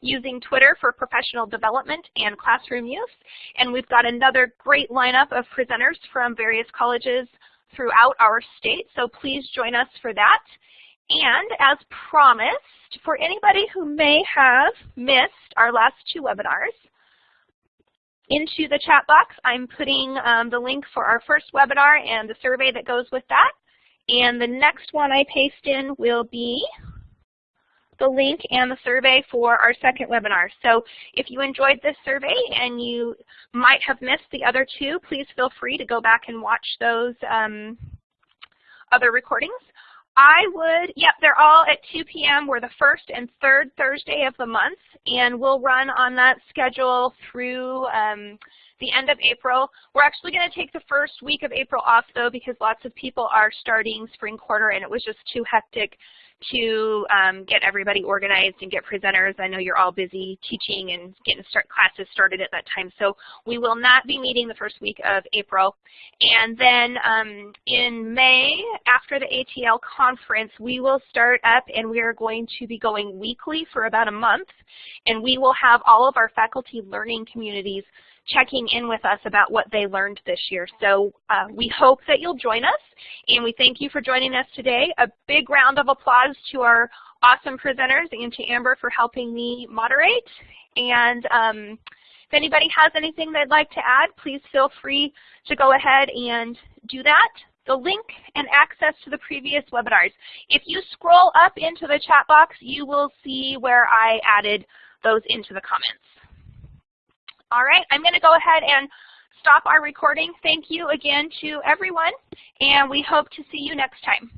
using Twitter for professional development and classroom use. And we've got another great lineup of presenters from various colleges throughout our state, so please join us for that. And as promised, for anybody who may have missed our last two webinars, into the chat box, I'm putting um, the link for our first webinar and the survey that goes with that. And the next one I paste in will be the link and the survey for our second webinar. So if you enjoyed this survey and you might have missed the other two, please feel free to go back and watch those um, other recordings. I would, yep, they're all at 2 p.m. We're the first and third Thursday of the month, and we'll run on that schedule through um, the end of April. We're actually going to take the first week of April off, though, because lots of people are starting spring quarter, and it was just too hectic to um, get everybody organized and get presenters. I know you're all busy teaching and getting start classes started at that time. So we will not be meeting the first week of April. And then um, in May, after the ATL conference, we will start up and we are going to be going weekly for about a month. And we will have all of our faculty learning communities checking in with us about what they learned this year. So uh, we hope that you'll join us, and we thank you for joining us today. A big round of applause to our awesome presenters and to Amber for helping me moderate. And um, if anybody has anything they'd like to add, please feel free to go ahead and do that. The link and access to the previous webinars. If you scroll up into the chat box, you will see where I added those into the comments. All right, I'm going to go ahead and stop our recording. Thank you again to everyone, and we hope to see you next time.